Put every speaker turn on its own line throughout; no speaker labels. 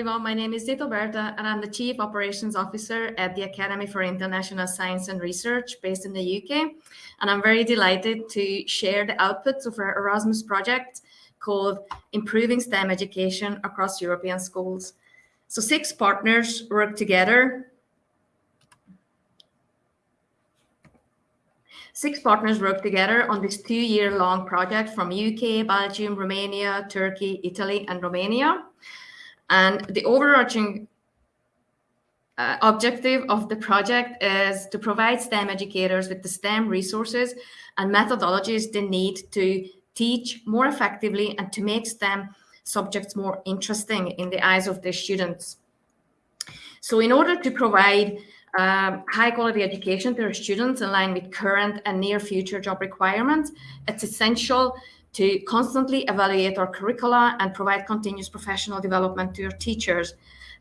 everyone. My name is Zita Berta, and I'm the Chief Operations Officer at the Academy for International Science and Research based in the UK. And I'm very delighted to share the outputs of our Erasmus project called Improving STEM Education Across European Schools. So six partners work together. Six partners work together on this two-year-long project from UK, Belgium, Romania, Turkey, Italy, and Romania. And the overarching uh, objective of the project is to provide STEM educators with the STEM resources and methodologies they need to teach more effectively and to make STEM subjects more interesting in the eyes of their students. So in order to provide um, high quality education to our students in line with current and near future job requirements, it's essential to constantly evaluate our curricula and provide continuous professional development to your teachers.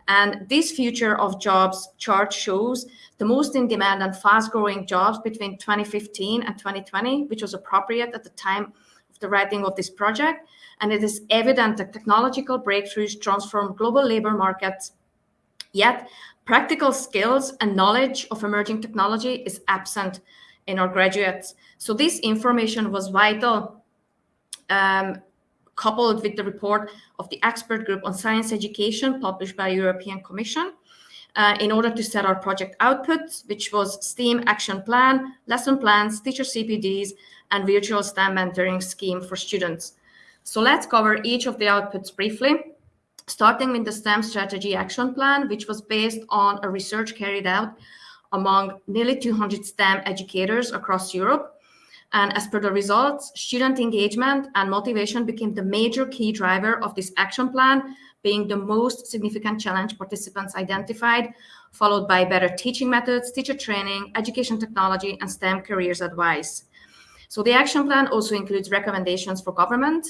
And this future of jobs chart shows the most in demand and fast growing jobs between 2015 and 2020, which was appropriate at the time of the writing of this project. And it is evident that technological breakthroughs transform global labor markets. Yet practical skills and knowledge of emerging technology is absent in our graduates. So this information was vital um, coupled with the report of the expert group on science education published by European Commission uh, in order to set our project outputs, which was STEAM action plan, lesson plans, teacher CPDs, and virtual STEM mentoring scheme for students. So let's cover each of the outputs briefly, starting with the STEM strategy action plan, which was based on a research carried out among nearly 200 STEM educators across Europe and as per the results, student engagement and motivation became the major key driver of this action plan, being the most significant challenge participants identified, followed by better teaching methods, teacher training, education technology, and STEM careers advice. So the action plan also includes recommendations for government,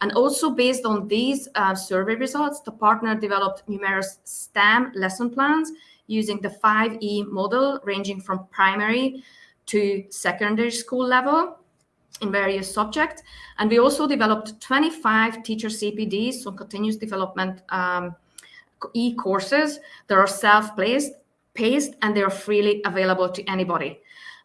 and also based on these uh, survey results, the partner developed numerous STEM lesson plans using the 5E model ranging from primary to secondary school level in various subjects. And we also developed 25 teacher CPDs, so continuous development um, e-courses that are self-paced paced, and they are freely available to anybody.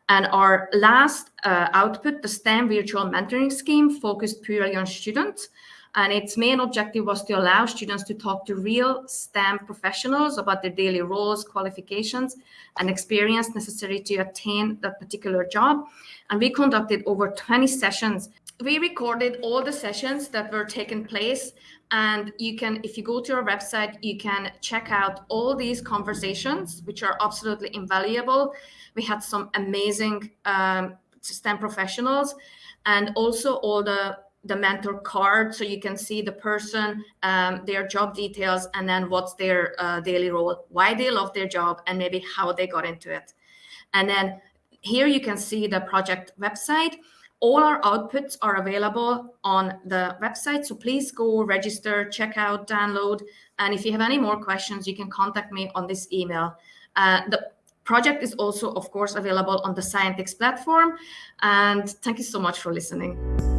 And our last uh, output, the STEM virtual mentoring scheme, focused purely on students. And its main objective was to allow students to talk to real STEM professionals about their daily roles, qualifications, and experience necessary to attain that particular job. And we conducted over 20 sessions. We recorded all the sessions that were taking place. And you can, if you go to our website, you can check out all these conversations, which are absolutely invaluable. We had some amazing um, STEM professionals and also all the the mentor card so you can see the person, um, their job details, and then what's their uh, daily role, why they love their job, and maybe how they got into it. And then here you can see the project website. All our outputs are available on the website. So please go register, check out, download. And if you have any more questions, you can contact me on this email. Uh, the project is also, of course, available on the Scientix platform. And thank you so much for listening.